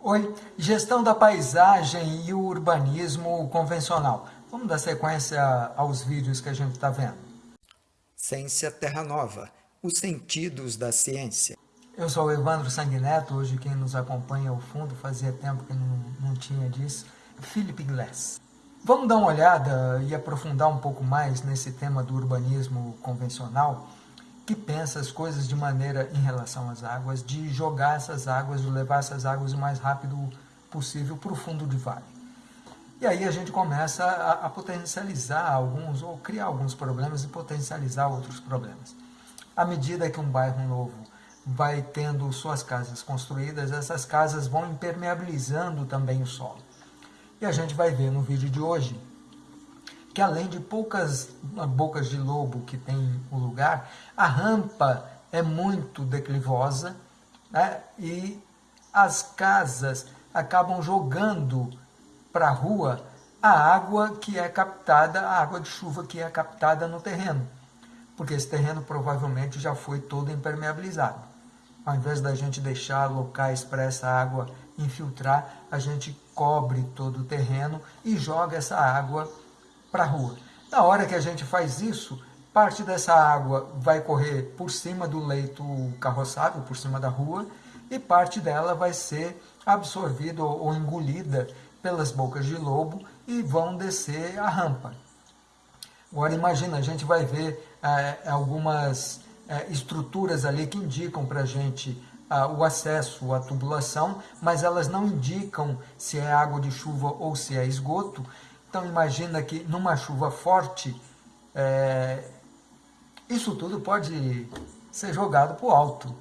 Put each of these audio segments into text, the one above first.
Oi, gestão da paisagem e o urbanismo convencional. Vamos dar sequência aos vídeos que a gente está vendo. Ciência Terra Nova, os sentidos da ciência. Eu sou o Evandro Sanguineto, hoje quem nos acompanha ao fundo, fazia tempo que não, não tinha disso, Philip Glass. Vamos dar uma olhada e aprofundar um pouco mais nesse tema do urbanismo convencional, que pensa as coisas de maneira em relação às águas, de jogar essas águas, de levar essas águas o mais rápido possível para o fundo de vale. E aí a gente começa a, a, potencializar alguns, ou criar alguns problemas e potencializar outros problemas. À medida que um bairro novo vai tendo suas casas construídas, essas casas vão impermeabilizando também o solo. E a gente vai ver no vídeo de hoje que além de poucas bocas de lobo que tem o lugar, a rampa é muito declivosa né? e as casas acabam jogando para a rua a água que é captada, a água de chuva que é captada no terreno, porque esse terreno provavelmente já foi todo impermeabilizado. Ao invés da gente deixar locais para essa água infiltrar, a gente cobre todo o terreno e joga essa água para a rua. Na hora que a gente faz isso, parte dessa água vai correr por cima do leito carroçável, por cima da rua, e parte dela vai ser absorvida ou engolida pelas bocas de lobo e vão descer a rampa. Agora imagina, a gente vai ver é, algumas é, estruturas ali que indicam para a gente ah, o acesso à tubulação, mas elas não indicam se é água de chuva ou se é esgoto. Então imagina que numa chuva forte, é, isso tudo pode ser jogado para o alto,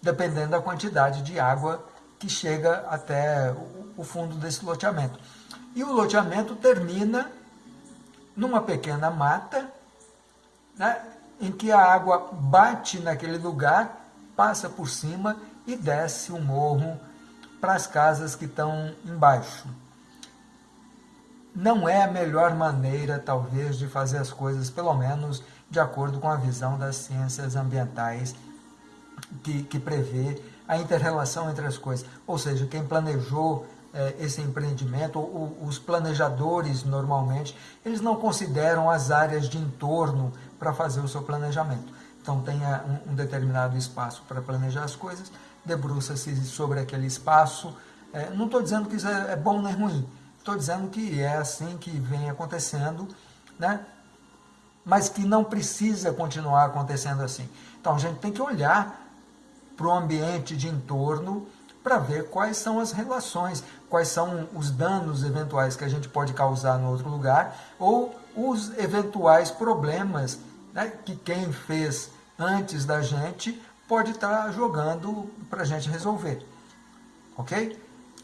dependendo da quantidade de água que chega até o fundo desse loteamento. E o loteamento termina numa pequena mata, né, em que a água bate naquele lugar passa por cima e desce o morro para as casas que estão embaixo. Não é a melhor maneira, talvez, de fazer as coisas, pelo menos de acordo com a visão das ciências ambientais que, que prevê a interrelação entre as coisas. Ou seja, quem planejou eh, esse empreendimento, ou, os planejadores normalmente, eles não consideram as áreas de entorno para fazer o seu planejamento. Então tenha um, um determinado espaço para planejar as coisas, debruça-se sobre aquele espaço. É, não estou dizendo que isso é, é bom nem ruim, estou dizendo que é assim que vem acontecendo, né? mas que não precisa continuar acontecendo assim. Então a gente tem que olhar para o ambiente de entorno para ver quais são as relações, quais são os danos eventuais que a gente pode causar no outro lugar, ou os eventuais problemas né, que quem fez antes da gente pode estar tá jogando para a gente resolver. Ok?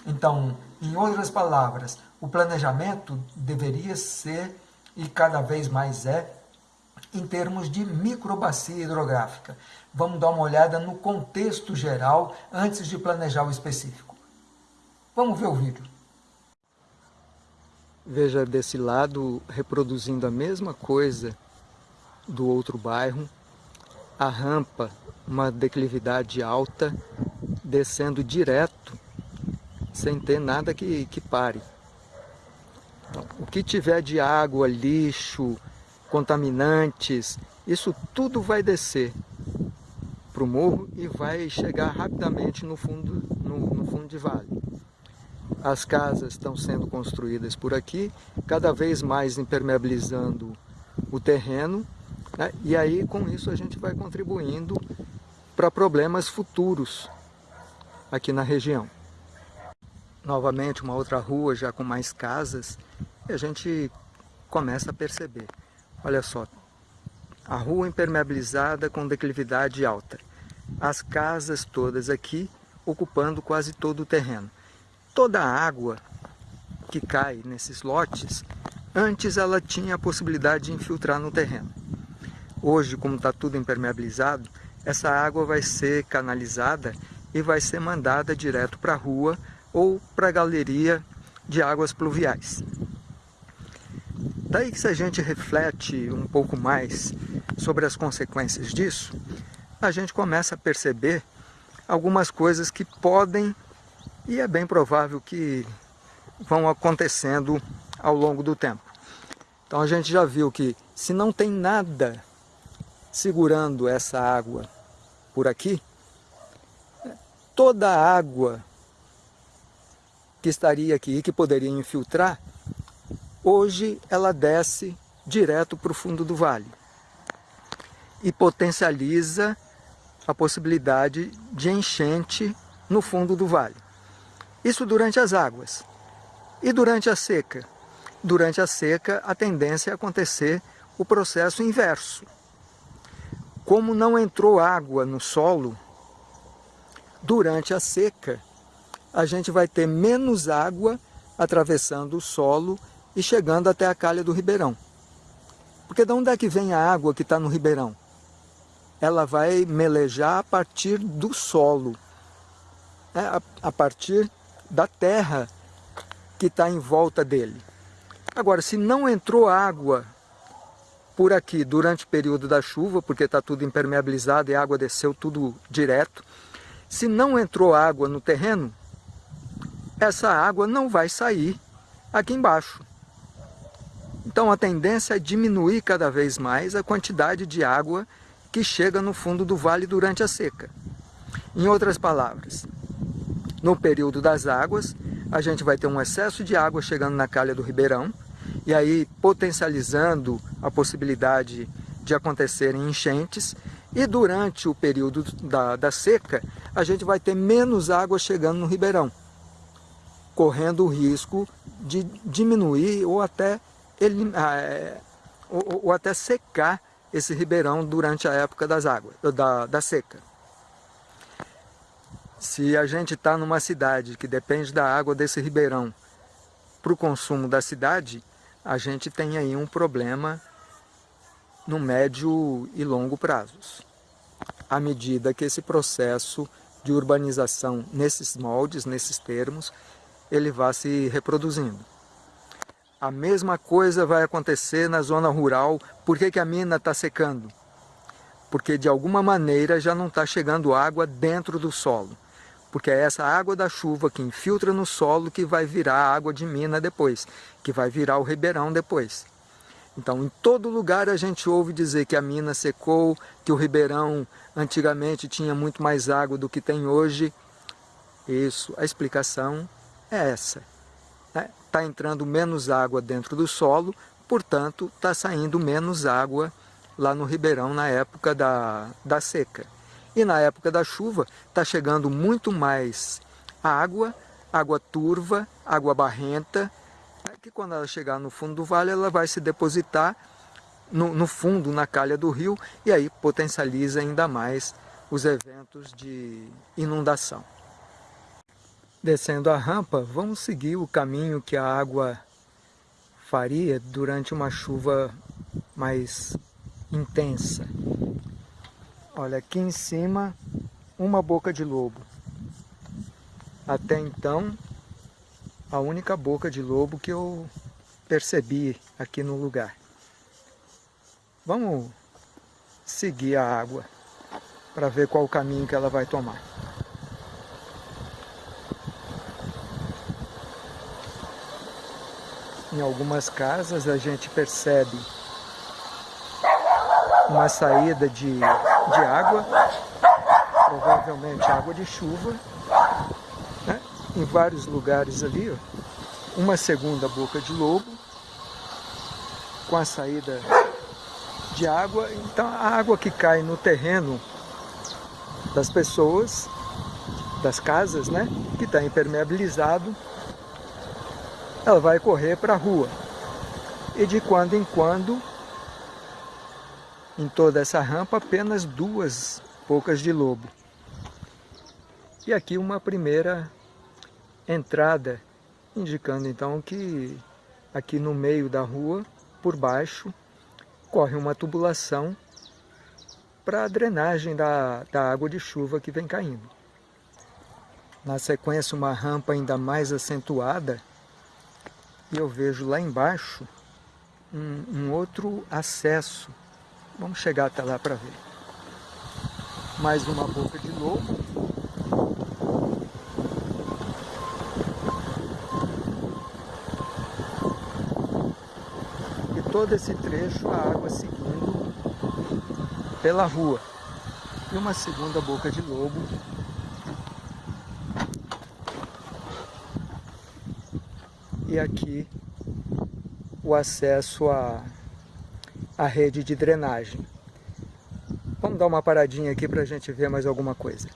Então, em outras palavras, o planejamento deveria ser, e cada vez mais é, em termos de microbacia hidrográfica. Vamos dar uma olhada no contexto geral antes de planejar o específico. Vamos ver o vídeo. Veja desse lado, reproduzindo a mesma coisa do outro bairro, a rampa, uma declividade alta, descendo direto, sem ter nada que, que pare. O que tiver de água, lixo, contaminantes, isso tudo vai descer para o morro e vai chegar rapidamente no fundo, no, no fundo de vale. As casas estão sendo construídas por aqui, cada vez mais impermeabilizando o terreno né? E aí, com isso, a gente vai contribuindo para problemas futuros aqui na região. Novamente, uma outra rua já com mais casas, e a gente começa a perceber. Olha só, a rua impermeabilizada com declividade alta. As casas todas aqui ocupando quase todo o terreno. Toda a água que cai nesses lotes, antes ela tinha a possibilidade de infiltrar no terreno. Hoje, como está tudo impermeabilizado, essa água vai ser canalizada e vai ser mandada direto para a rua ou para a galeria de águas pluviais. Daí que se a gente reflete um pouco mais sobre as consequências disso, a gente começa a perceber algumas coisas que podem E é bem provável que vão acontecendo ao longo do tempo. Então a gente já viu que se não tem nada segurando essa água por aqui, toda a água que estaria aqui e que poderia infiltrar, hoje ela desce direto para o fundo do vale e potencializa a possibilidade de enchente no fundo do vale. Isso durante as águas. E durante a seca? Durante a seca, a tendência é acontecer o processo inverso. Como não entrou água no solo, durante a seca, a gente vai ter menos água atravessando o solo e chegando até a calha do ribeirão. Porque de onde é que vem a água que está no ribeirão? Ela vai melejar a partir do solo, né? a, a partir da terra que está em volta dele. Agora, se não entrou água por aqui durante o período da chuva, porque está tudo impermeabilizado e a água desceu tudo direto, se não entrou água no terreno, essa água não vai sair aqui embaixo. Então a tendência é diminuir cada vez mais a quantidade de água que chega no fundo do vale durante a seca. Em outras palavras, no período das águas, a gente vai ter um excesso de água chegando na calha do ribeirão, e aí potencializando a possibilidade de acontecerem enchentes, e durante o período da, da seca, a gente vai ter menos água chegando no ribeirão, correndo o risco de diminuir ou até, ah, é, ou, ou até secar esse ribeirão durante a época das águas, da, da seca. Se a gente está numa cidade que depende da água desse ribeirão para o consumo da cidade, a gente tem aí um problema no médio e longo prazos. À medida que esse processo de urbanização nesses moldes, nesses termos, ele vai se reproduzindo. A mesma coisa vai acontecer na zona rural. Por que, que a mina está secando? Porque de alguma maneira já não está chegando água dentro do solo porque é essa água da chuva que infiltra no solo que vai virar água de mina depois, que vai virar o ribeirão depois. Então, em todo lugar a gente ouve dizer que a mina secou, que o ribeirão antigamente tinha muito mais água do que tem hoje. Isso, a explicação é essa. Está né? Entrando menos água dentro do solo, portanto, está saindo menos água lá no ribeirão na época da, da seca. E na época da chuva está chegando muito mais água, água turva, água barrenta, né, que quando ela chegar no fundo do vale ela vai se depositar no, no fundo, na calha do rio, e aí potencializa ainda mais os eventos de inundação. Descendo a rampa, vamos seguir o caminho que a água faria durante uma chuva mais intensa. Olha, aqui em cima, uma boca de lobo. Até então, a única boca de lobo que eu percebi aqui no lugar. Vamos seguir a água para ver qual o caminho que ela vai tomar. Em algumas casas a gente percebe uma saída de de água, provavelmente água de chuva, né? em vários lugares ali, ó, uma segunda boca de lobo, com a saída de água, então a água que cai no terreno das pessoas, das casas, né, que está impermeabilizado, ela vai correr para a rua. E de quando em quando em toda essa rampa apenas duas bocas de lobo. E aqui uma primeira entrada, indicando então que aqui no meio da rua, por baixo, corre uma tubulação para a drenagem da, da água de chuva que vem caindo. Na sequência, uma rampa ainda mais acentuada, e eu vejo lá embaixo um, um outro acesso. Vamos chegar até lá para ver. Mais uma boca de lobo. E todo esse trecho a água seguindo pela rua. E uma segunda boca de lobo e aqui o acesso à, à rede de drenagem. Vamos dar uma paradinha aqui para a gente ver mais alguma coisa.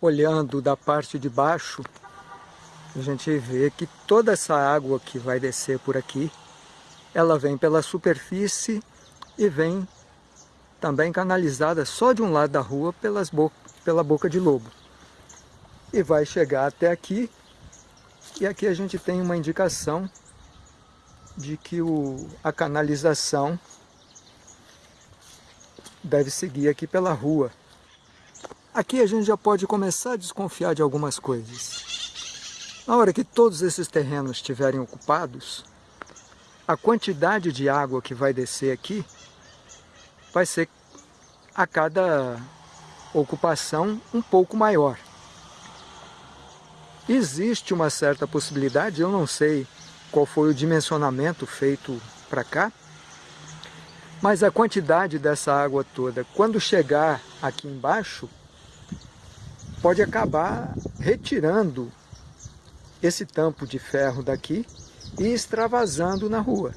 Olhando da parte de baixo, a gente vê que toda essa água que vai descer por aqui, ela vem pela superfície e vem também canalizada só de um lado da rua pelas bo pela boca de lobo. E vai chegar até aqui e aqui a gente tem uma indicação de que o, a canalização deve seguir aqui pela rua. Aqui a gente já pode começar a desconfiar de algumas coisas. Na hora que todos esses terrenos estiverem ocupados, a quantidade de água que vai descer aqui vai ser a cada ocupação um pouco maior. Existe uma certa possibilidade, eu não sei qual foi o dimensionamento feito para cá, mas a quantidade dessa água toda, quando chegar aqui embaixo, pode acabar retirando esse tampo de ferro daqui e extravasando na rua.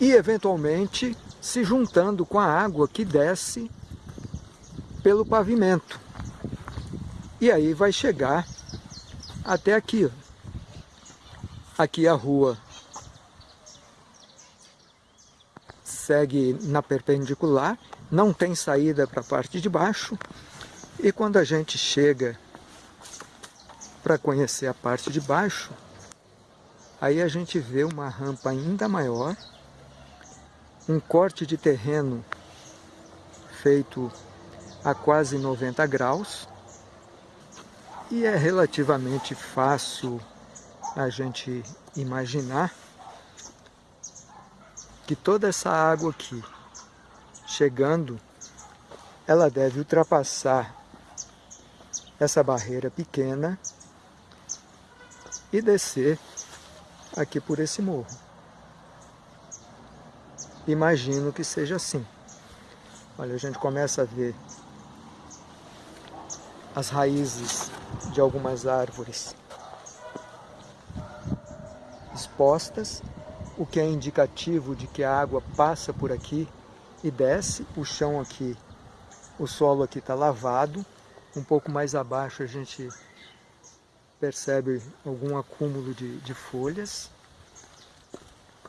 E, eventualmente, se juntando com a água que desce pelo pavimento. E aí vai chegar até aqui. Aqui a rua segue na perpendicular, não tem saída para a parte de baixo. E quando a gente chega para conhecer a parte de baixo, aí a gente vê uma rampa ainda maior, um corte de terreno feito a quase 90 graus, e é relativamente fácil a gente imaginar que toda essa água aqui, chegando, ela deve ultrapassar essa barreira pequena e descer aqui por esse morro. Imagino que seja assim. Olha, a gente começa a ver as raízes de algumas árvores expostas, o que é indicativo de que a água passa por aqui e desce. O chão aqui, o solo aqui está lavado. Um pouco mais abaixo a gente percebe algum acúmulo de, de folhas.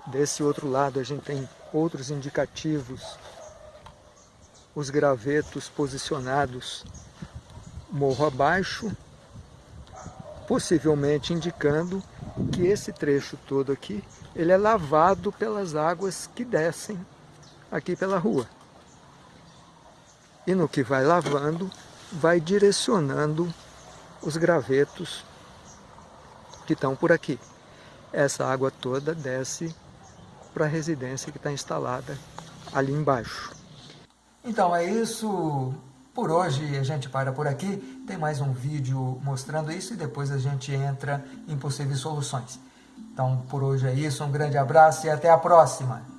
Desse outro lado a gente tem outros indicativos, os gravetos posicionados morro abaixo, possivelmente indicando que esse trecho todo aqui, ele é lavado pelas águas que descem aqui pela rua. E no que vai lavando, vai direcionando os gravetos que estão por aqui. Essa água toda desce para a residência que está instalada ali embaixo. Então é isso. Por hoje a gente para por aqui, tem mais um vídeo mostrando isso e depois a gente entra em possíveis soluções. Então por hoje é isso, um grande abraço e até a próxima!